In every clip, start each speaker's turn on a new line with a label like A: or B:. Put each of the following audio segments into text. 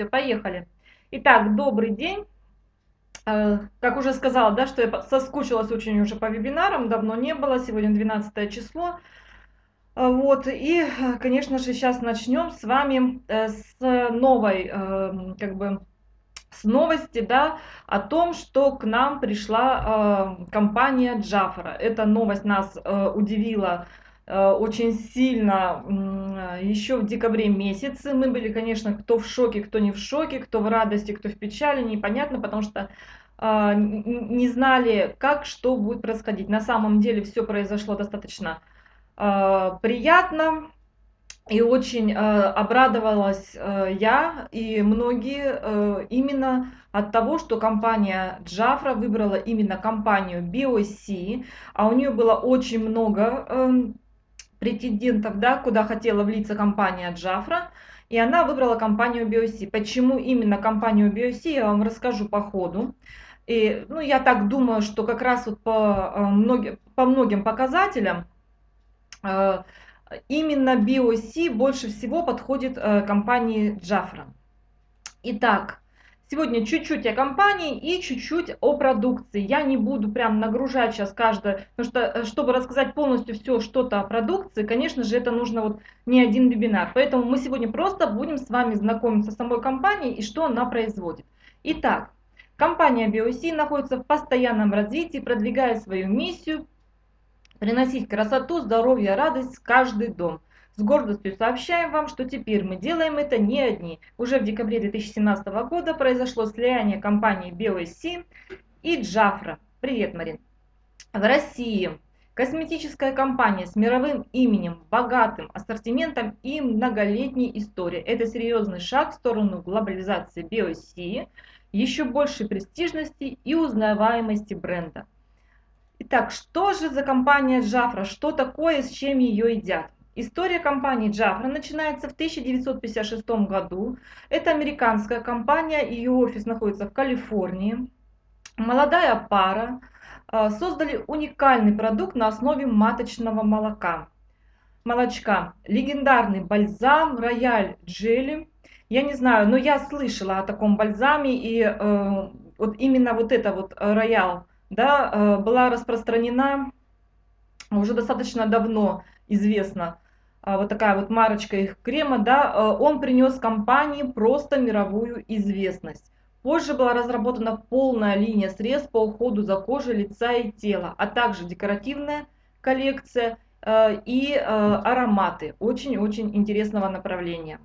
A: Все, поехали. Итак, добрый день. Э, как уже сказала, да, что я соскучилась очень уже по вебинарам, давно не было, сегодня 12 число. Э, вот, и, конечно же, сейчас начнем с вами э, с новой, как бы, с новости, да, о том, что к нам пришла компания Джафара. Эта новость нас удивила очень сильно еще в декабре месяце. Мы были, конечно, кто в шоке, кто не в шоке, кто в радости, кто в печали, непонятно, потому что э, не знали, как, что будет происходить. На самом деле все произошло достаточно э, приятно. И очень обрадовалась я и многие именно от того, что компания Джафра выбрала именно компанию BOC, а у нее было очень много эм, претендентов, да, куда хотела влиться компания Джафра, и она выбрала компанию BioC. Почему именно компанию BioC, я вам расскажу по ходу. И, ну, я так думаю, что как раз вот по, э, многим, по многим показателям э, именно BioC больше всего подходит э, компании Джафра. Итак, Сегодня чуть-чуть о компании и чуть-чуть о продукции. Я не буду прям нагружать сейчас каждое, потому что, э, чтобы рассказать полностью все что-то о продукции, конечно же, это нужно вот не один вебинар. Поэтому мы сегодня просто будем с вами знакомиться с самой компанией и что она производит. Итак, компания BioC находится в постоянном развитии, продвигая свою миссию приносить красоту, здоровье, радость в каждый дом. С гордостью сообщаем вам, что теперь мы делаем это не одни. Уже в декабре 2017 года произошло слияние компаний BOSC и Джафра. Привет, Марин. В России косметическая компания с мировым именем, богатым ассортиментом и многолетней историей. Это серьезный шаг в сторону глобализации BOC, еще большей престижности и узнаваемости бренда. Итак, что же за компания Джафра? Что такое, с чем ее едят? История компании Jafra начинается в 1956 году. Это американская компания, ее офис находится в Калифорнии. Молодая пара а, создали уникальный продукт на основе маточного молока. Молочка. Легендарный бальзам Рояль Джели. Я не знаю, но я слышала о таком бальзаме, и э, вот именно вот эта вот Роял да, э, была распространена уже достаточно давно известно. А, вот такая вот марочка их крема, да, э, он принес компании просто мировую известность. Позже была разработана полная линия средств по уходу за кожей лица и тела, а также декоративная коллекция э, и э, ароматы очень-очень интересного направления.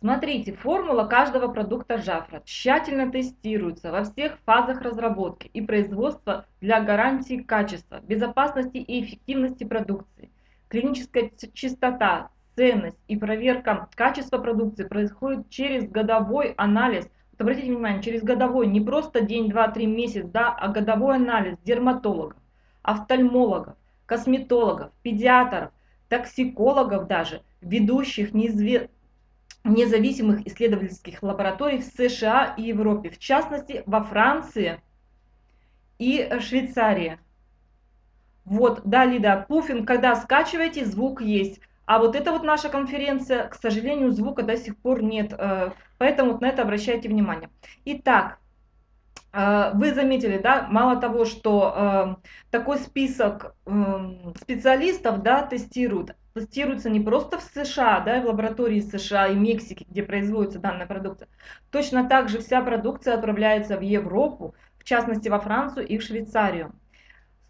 A: Смотрите, формула каждого продукта Жафра тщательно тестируется во всех фазах разработки и производства для гарантии качества, безопасности и эффективности продукции. Клиническая чистота, ценность и проверка качества продукции происходит через годовой анализ. Вот обратите внимание, через годовой, не просто день, два, три, месяц, да, а годовой анализ дерматологов, офтальмологов, косметологов, педиатров, токсикологов даже, ведущих неизвестных независимых исследовательских лабораторий в США и Европе, в частности во Франции и Швейцарии. Вот, да, Лида, пуфинг, когда скачиваете, звук есть. А вот это вот наша конференция, к сожалению, звука до сих пор нет, э, поэтому вот на это обращайте внимание. Итак, э, вы заметили, да, мало того, что э, такой список специалистов, да, тестируют, тестируется не просто в США, да, в лаборатории США и Мексики, где производится данная продукция. Точно так же вся продукция отправляется в Европу, в частности во Францию и в Швейцарию.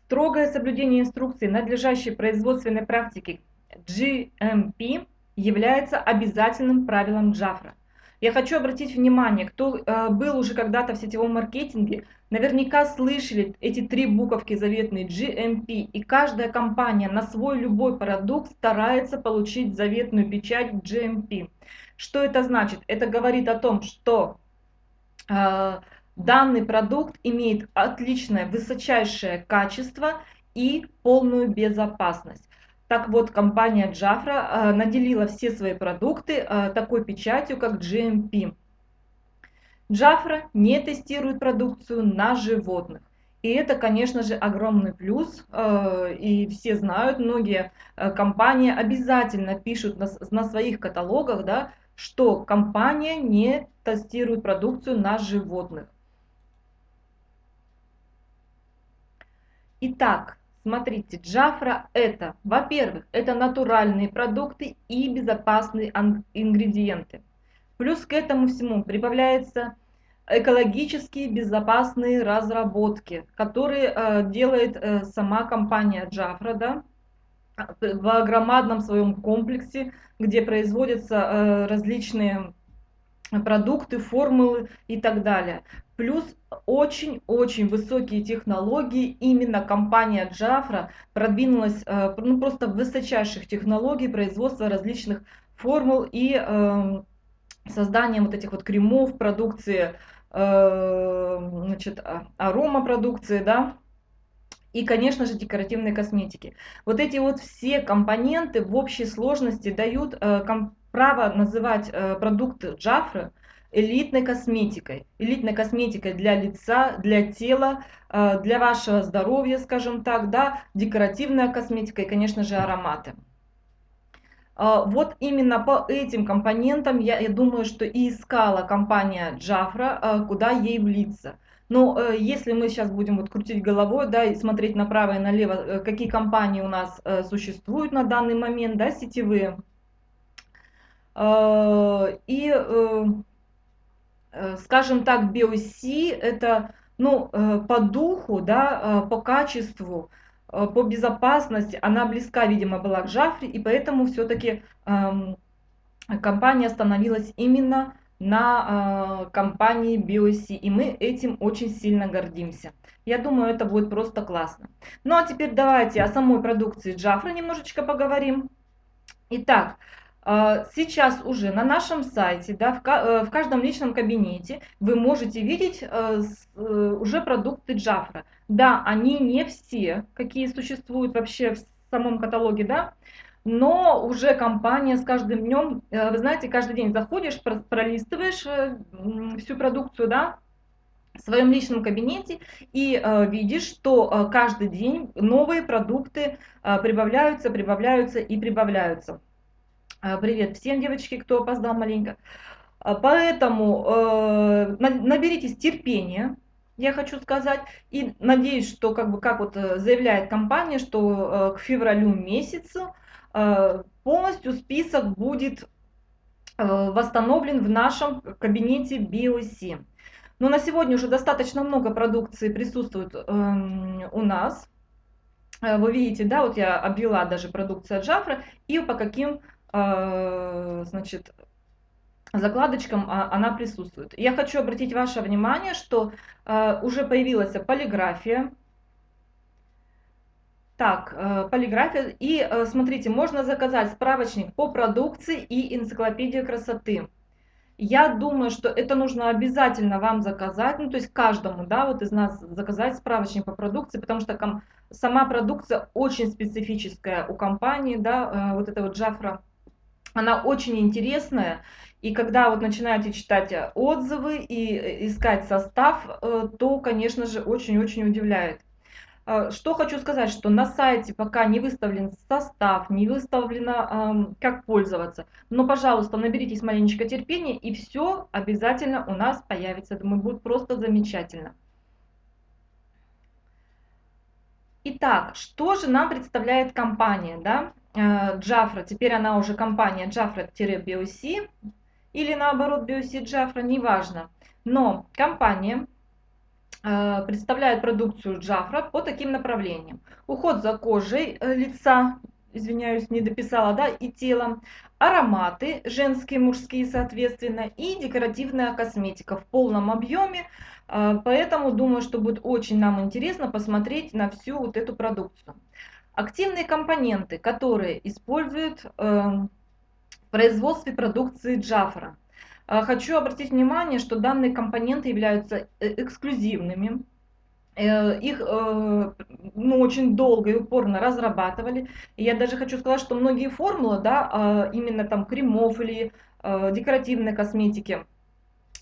A: Строгое соблюдение инструкций надлежащей производственной практики GMP является обязательным правилом Джафра. Я хочу обратить внимание, кто э, был уже когда-то в сетевом маркетинге, наверняка слышали эти три буковки заветные GMP, и каждая компания на свой любой продукт старается получить заветную печать GMP. Что это значит? Это говорит о том, что э, данный продукт имеет отличное высочайшее качество и полную безопасность. Так вот, компания Jafra э, наделила все свои продукты э, такой печатью, как GMP. Jafra не тестирует продукцию на животных. И это, конечно же, огромный плюс, э, и все знают, многие компании обязательно пишут на своих каталогах, да, что компания не тестирует продукцию на животных. Итак, смотрите, Джафра это, во-первых, это натуральные продукты и безопасные ингредиенты. Плюс к этому всему прибавляется экологические безопасные разработки, которые э, делает э, сама компания Джафра, да, в громадном своем комплексе, где производятся э, различные продукты, формулы и так далее. Плюс очень-очень высокие технологии. Именно компания Джафра продвинулась э, ну, просто в высочайших технологий производства различных формул и э, созданием вот этих вот кремов, продукции Э, значит, а, арома продукции, да, и, конечно же, декоративной косметики. Вот эти вот все компоненты в общей сложности дают э, право называть э, продукты Джафры элитной косметикой. Элитной косметикой для лица, для тела, для вашего здоровья, скажем так, да, декоративная косметика и, конечно же, ароматы. А, вот именно по этим компонентам я, я думаю, что и искала компания Джафра, куда ей влиться. Но э, если мы сейчас будем вот крутить головой, да, и смотреть направо и налево, э, какие компании у нас э, существуют на данный момент, да, сетевые, и, скажем так, BOC это, ну, по духу, да, по качеству, Э, по безопасности, она близка, видимо, была к Джафре, и поэтому все-таки эм, компания остановилась именно на э, компании BioC, и мы этим очень сильно гордимся. Я думаю, это будет просто классно. Ну а теперь давайте о самой продукции Джафры немножечко поговорим. Итак, э, сейчас уже на нашем сайте, да, в, э, каждом личном кабинете вы можете видеть э, уже продукты Джафра. Да, они не все, какие существуют вообще в самом каталоге, да, но уже компания с каждым днем, э, вы знаете, каждый день заходишь, пролистываешь э, всю продукцию, да, в своем личном кабинете и э, видишь, что э, каждый день новые продукты э, прибавляются, прибавляются и прибавляются. Э, привет всем, девочки, кто опоздал маленько. Поэтому э, наберитесь терпения, я хочу сказать. И надеюсь, что как бы как вот э, заявляет компания, что э, к февралю месяцу э, полностью список будет восстановлен в нашем кабинете BOC. Но на сегодня уже достаточно много продукции присутствует эм, у нас. Вы видите, да, вот я обвела даже продукция Джафра и по каким значит, закладочкам а, она присутствует. Я хочу обратить ваше внимание, что э, уже появилась полиграфия. Так, э, полиграфия. И э, смотрите, можно заказать справочник по продукции и энциклопедию красоты. Я думаю, что это нужно обязательно вам заказать, ну то есть каждому, да, вот из нас заказать справочник по продукции, потому что сама продукция очень специфическая у компании, да, вот это вот Джафра, она очень интересная, и когда вот начинаете читать э, отзывы и э, искать состав, э, то, конечно же, очень-очень удивляет. Что хочу сказать, что на сайте пока не выставлен состав, не выставлено, как пользоваться. Но, пожалуйста, наберитесь маленечко терпения, и все обязательно у нас появится. Думаю, будет просто замечательно. Итак, что же нам представляет компания, да? Джафра, теперь она уже компания Jafra-BOC или наоборот BioC Джафра, неважно. Но компания э, представляет продукцию Джафра по таким направлениям. Уход за кожей э, лица, извиняюсь, не дописала, да, и телом, ароматы, женские, мужские, соответственно, и декоративная косметика в полном объеме. Э, поэтому думаю, что будет очень нам интересно посмотреть на всю вот эту продукцию. Активные компоненты, которые используют производстве продукции Джафра. А, хочу обратить внимание, что данные компоненты являются э, эксклюзивными. Э, их э, ну, очень долго и упорно разрабатывали. И я даже хочу сказать, что многие формулы, да, а, именно там кремов или декоративной косметики,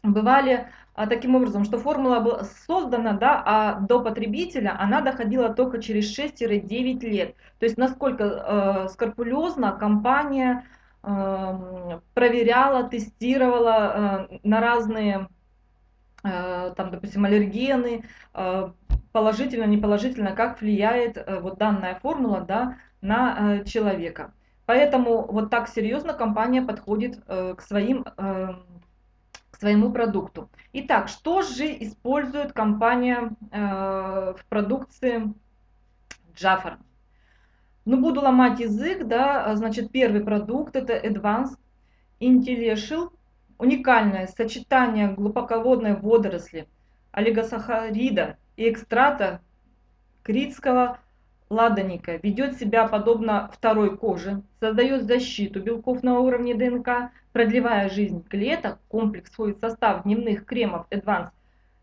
A: бывали таким образом, что формула была создана, да, а до потребителя она доходила только через 6-9 лет. То есть насколько э, скрупулезно компания э, проверяла, тестировала э, на разные, э, там, допустим, аллергены, э, положительно, неположительно, как влияет э, вот данная формула да, на э, человека. Поэтому вот так серьезно компания подходит э, к своим э, своему продукту. Итак, что же использует компания э, в продукции Jaffa? Ну, буду ломать язык, да, значит, первый продукт это Advanced Intellectual, уникальное сочетание глубоководной водоросли, олигосахарида и экстрата критского ладоника ведет себя подобно второй коже, создает защиту белков на уровне ДНК, продлевая жизнь клеток, комплекс входит в состав дневных кремов Advanced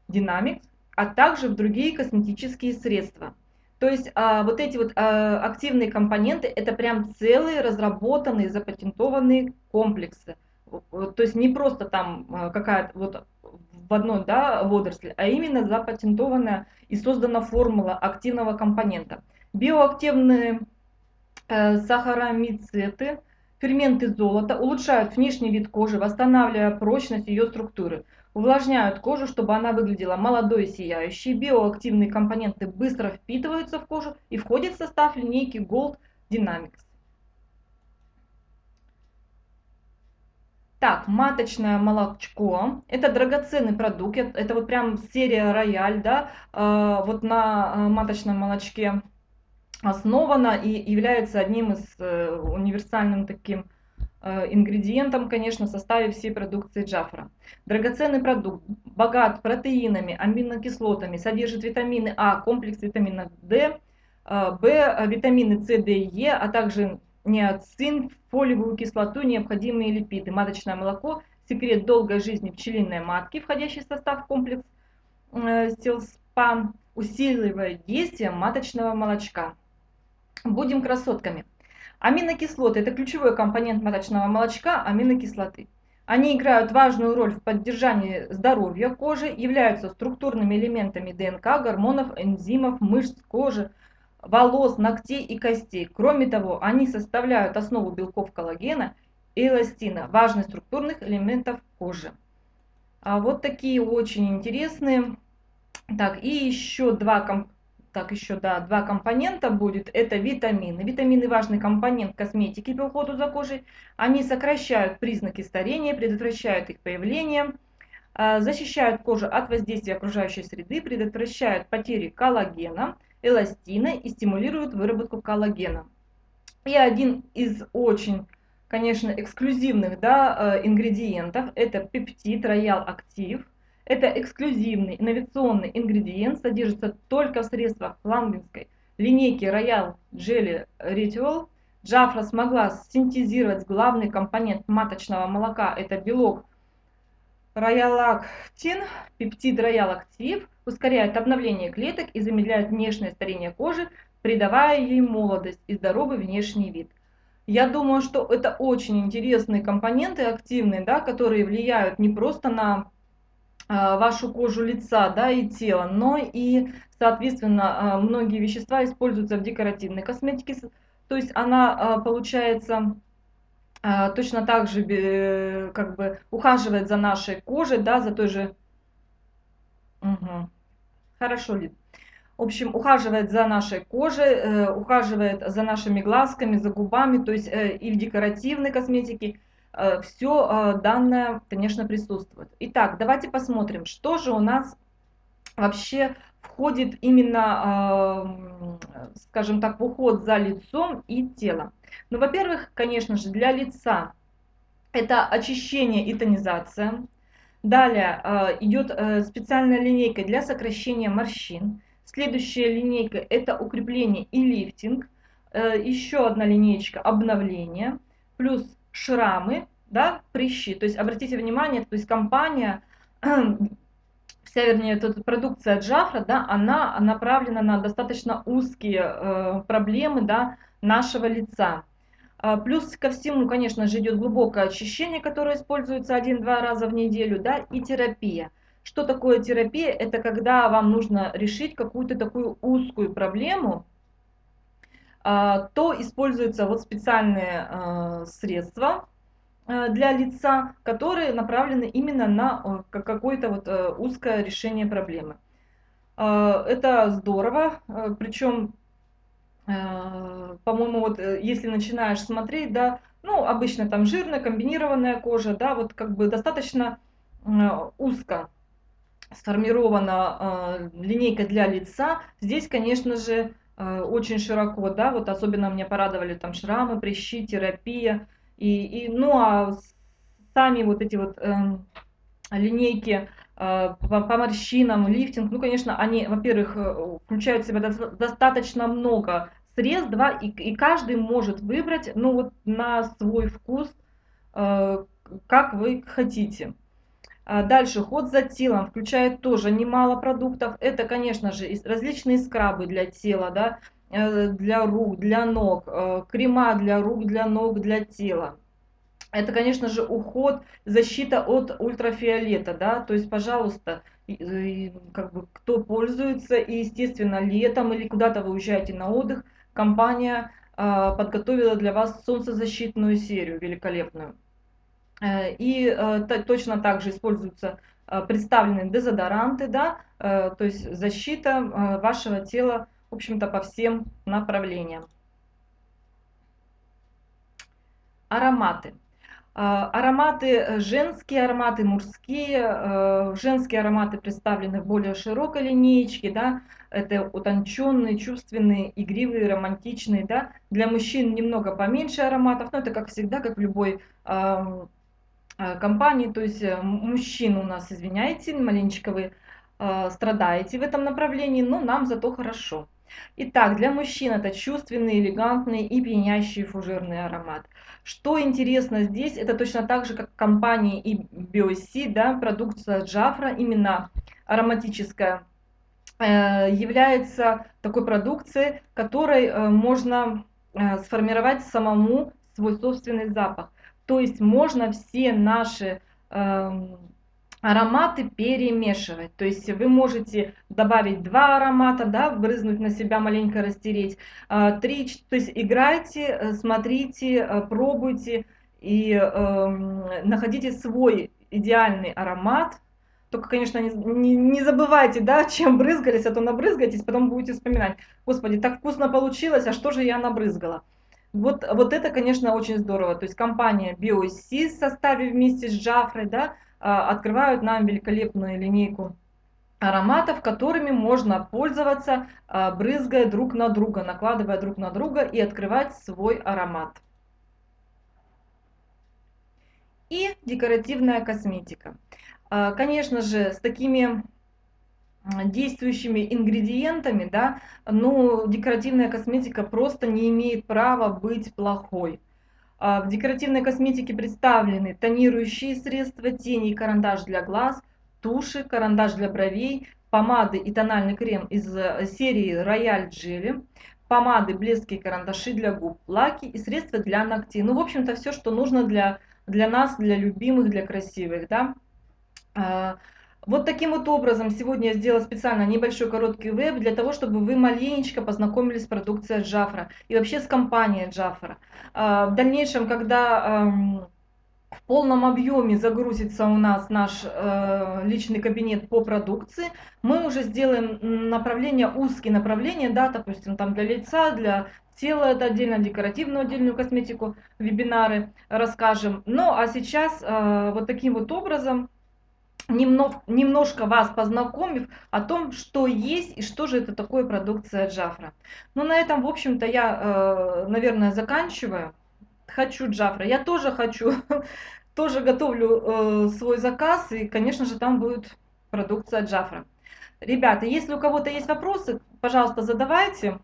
A: Dynamics, а также в другие косметические средства. То есть а, вот эти вот а, активные компоненты это прям целые разработанные, запатентованные комплексы. То есть не просто там а, какая-то вот в одной да, водоросли, а именно запатентованная и создана формула активного компонента. Биоактивные э, сахаромицеты, ферменты золота улучшают внешний вид кожи, восстанавливая прочность ее структуры. Увлажняют кожу, чтобы она выглядела молодой и сияющей. Биоактивные компоненты быстро впитываются в кожу и входят в состав линейки Gold Dynamics. Так, маточное молочко. Это драгоценный продукт. Это вот прям серия Рояль, да. Э, вот на э, маточном молочке основана и является одним из э, универсальным таким э, ингредиентом, конечно, в составе всей продукции Джафра. Драгоценный продукт, богат протеинами, аминокислотами, содержит витамины А, комплекс витаминов D, э, В, витамины С, Д и Е, а также неоцин, фолиевую кислоту, необходимые липиды. Маточное молоко – секрет долгой жизни пчелиной матки, входящий в состав комплекс Селспан, усиливает действие маточного молочка. Будем красотками. Аминокислоты – это ключевой компонент маточного молочка аминокислоты. Они играют важную роль в поддержании здоровья кожи, являются структурными элементами ДНК, гормонов, энзимов, мышц кожи, волос, ногтей и костей. Кроме того, они составляют основу белков коллагена и эластина, важных структурных элементов кожи. А вот такие очень интересные. Так, и еще два так еще, да, два компонента будет, это витамины. Витамины важный компонент косметики по уходу за кожей. Они сокращают признаки старения, предотвращают их появление, а, защищают кожу от воздействия окружающей среды, предотвращают потери коллагена, эластина и стимулируют выработку коллагена. И один из очень, конечно, эксклюзивных да, э, ингредиентов, это пептид Royal Active. Это эксклюзивный инновационный ингредиент, содержится только в средствах ламбинской линейки Royal Jelly Ritual. Джафра смогла синтезировать главный компонент маточного молока, это белок Роялактин, пептид Роялактив, ускоряет обновление клеток и замедляет внешнее старение кожи, придавая ей молодость и здоровый внешний вид. Я думаю, что это очень интересные компоненты активные, да, которые влияют не просто на вашу кожу лица да, и тела, но и, соответственно, а, многие вещества используются в декоративной косметике, то есть она а, получается точно так же как бы ухаживает за нашей кожей, да, за той же... Угу. Хорошо, Лид. В общем, ухаживает за нашей кожей, э, ухаживает за нашими глазками, за губами, то есть э, и в декоративной косметике, Э, все э, данное, конечно, присутствует. Итак, давайте посмотрим, что же у нас вообще входит именно, э, скажем так, в уход за лицом и телом. Ну, во-первых, конечно же, для лица это очищение и тонизация. Далее идет специальная линейка для сокращения морщин. Следующая линейка это укрепление и лифтинг. Еще одна линейка обновление. Плюс шрамы, да, прыщи. То есть обратите внимание, то есть компания, вся, вернее, эта продукция Джафра, да, она направлена на достаточно узкие э, проблемы, да, нашего лица. А, плюс ко всему, конечно же, идет глубокое очищение, которое используется один-два раза в неделю, да, и терапия. Что такое терапия? Это когда вам нужно решить какую-то такую узкую проблему, то используются вот специальные а, средства а, для лица, которые направлены именно на какое-то вот узкое решение проблемы. Это здорово, причем, по-моему, вот э, если начинаешь смотреть, да, ну, обычно там жирная, комбинированная кожа, да, вот как бы достаточно узко сформирована линейка для лица. Здесь, конечно же, Э, очень широко, да, вот особенно меня порадовали там шрамы, прыщи, терапия, и, и ну а сами вот эти вот э, линейки э, по, по морщинам, лифтинг, ну, конечно, они, во-первых, э, включают в себя достаточно много средств, да, и, и каждый может выбрать, ну, вот на свой вкус, э, как вы хотите. А дальше ход за телом включает тоже немало продуктов. Это, конечно же, различные скрабы для тела, да, э, для рук, для ног, э, крема для рук, для ног, для тела. Это, конечно же, уход, защита от ультрафиолета, да, то есть, пожалуйста, как бы, кто пользуется, и, естественно, летом или куда-то вы уезжаете на отдых, компания э, подготовила для вас солнцезащитную серию великолепную. Э, и э, точно так же используются э, представлены дезодоранты, да, то есть защита вашего тела, в общем-то, по всем направлениям. Ароматы. Ароматы женские, ароматы мужские. Женские ароматы представлены в более широкой линейке, да, это утонченные, чувственные, игривые, романтичные, да. Для мужчин немного поменьше ароматов, но это как всегда, как в любой Э, компании, то есть э, мужчин у нас, извиняйте, маленечко вы э, страдаете в этом направлении, но нам зато хорошо. Итак, для мужчин это чувственный, элегантный и пьянящий фужерный аромат. Что интересно здесь, это точно так же, как в компании и BioC, да, продукция Джафра, именно ароматическая, является такой продукцией, которой можно сформировать самому свой собственный запах. То есть можно все наши э, ароматы перемешивать. То есть вы можете добавить два аромата, да, брызнуть на себя, маленько растереть. Э, три, то есть играйте, э, смотрите, э, пробуйте и э, находите свой идеальный аромат. Только, конечно, не, не, не забывайте, да, чем брызгались, а то набрызгаетесь, потом будете вспоминать. Господи, так вкусно получилось, а что же я набрызгала? Вот, вот это, конечно, очень здорово. То есть компания BioC в составе вместе с Джафрой да, а, открывают нам великолепную линейку ароматов, которыми можно пользоваться, а, брызгая друг на друга, накладывая друг на друга и открывать свой аромат. И декоративная косметика. А, конечно же, с такими действующими ингредиентами, да, но декоративная косметика просто не имеет права быть плохой. А, в декоративной косметике представлены тонирующие средства, тени и карандаш для глаз, туши, карандаш для бровей, помады и тональный крем из э, серии Royal Jelly, помады, блески карандаши для губ, лаки и средства для ногтей. Ну, в общем-то, все, что нужно для, для нас, для любимых, для красивых, да. Вот таким вот образом сегодня я сделала специально небольшой короткий веб для того, чтобы вы маленечко познакомились с продукцией Джафра и вообще с компанией Джафра. В дальнейшем, когда в полном объеме загрузится у нас наш э, личный кабинет по продукции, мы уже сделаем направление, узкие направления, да, допустим, там для лица, для тела это отдельно, декоративную отдельную косметику, вебинары расскажем. Ну, а сейчас э, вот таким вот образом немного, немножко вас познакомив о том, что есть и что же это такое продукция Джафра. Ну, на этом, в общем-то, я, э, наверное, заканчиваю. Хочу Джафра. Я тоже хочу, тоже готовлю э, свой заказ, и, конечно же, там будет продукция Джафра. Ребята, если у кого-то есть вопросы, пожалуйста, задавайте.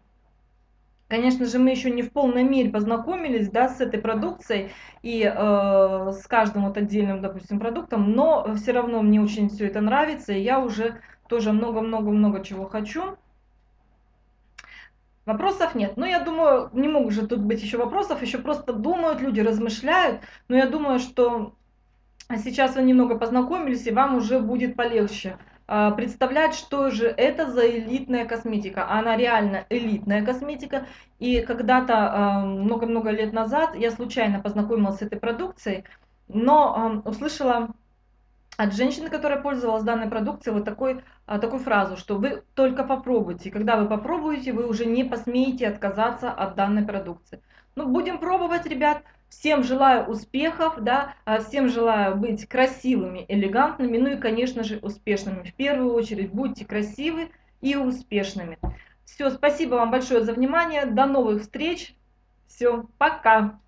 A: Конечно же, мы еще не в полной мере познакомились да, с этой продукцией и э, с каждым вот отдельным, допустим, продуктом, но все равно мне очень все это нравится, и я уже тоже много-много-много чего хочу. Вопросов нет. Но я думаю, не могут же тут быть еще вопросов, еще просто думают, люди размышляют. Но я думаю, что сейчас вы немного познакомились, и вам уже будет полегче представлять, что же это за элитная косметика. Она реально элитная косметика. И когда-то, а, много-много лет назад, я случайно познакомилась с этой продукцией, но услышала от женщины, которая пользовалась данной продукцией, вот такой, такую фразу, что вы только попробуйте. Когда вы попробуете, вы уже не посмеете отказаться от данной продукции. Ну, будем пробовать, ребят. Всем желаю успехов, да, а всем желаю быть красивыми, элегантными, ну и, конечно же, успешными. В первую очередь, будьте красивы и успешными. Все, спасибо вам большое за внимание, до новых встреч, все, пока.